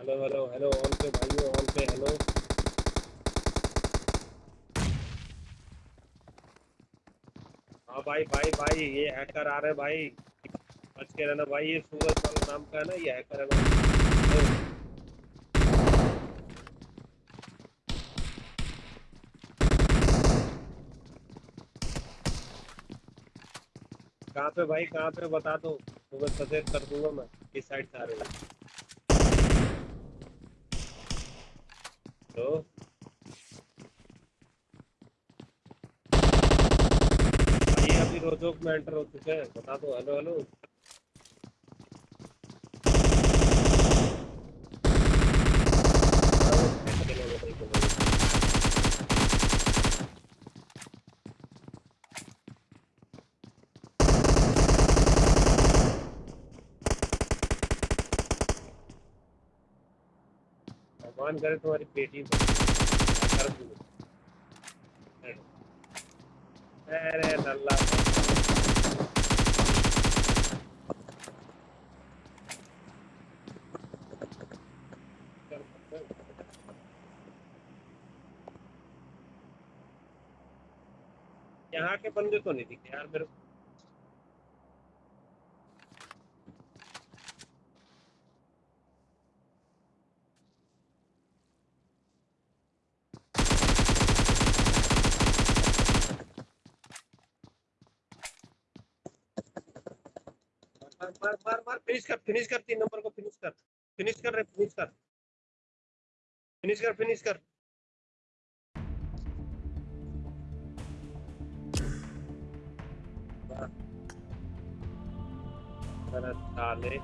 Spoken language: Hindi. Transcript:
हेलो हेलो हेलो ऑन पे भाइयों ऑन पे हेलो हाँ भाई भाई भाई, ये हैकर आ रहे भाई. बच के रहना भाई, ये सूरज वाला नाम का है ना, ये हैकर है भाई. कहाँ पे भाई, कहाँ पे बता दो. तुम्हें सजेस्ट कर दूँगा मैं किस साइड से आ रहे हो. तो भाई अभी रोजोक में एंटर होते थे बता दो हेलो हेलो भगवान करे तुम्हारी कर दूँ अरे नल्ला यहाँ के बंदे तो नहीं दिखे यार मेरे मार मार मार मार फिनिश कर फिनिश कर, तीन नंबर को फिनिश कर फिनिश कर रे फिनिश कर फिनिश कर फिनिश कर वाह। साले